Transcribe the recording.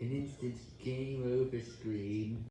an instant game over screen.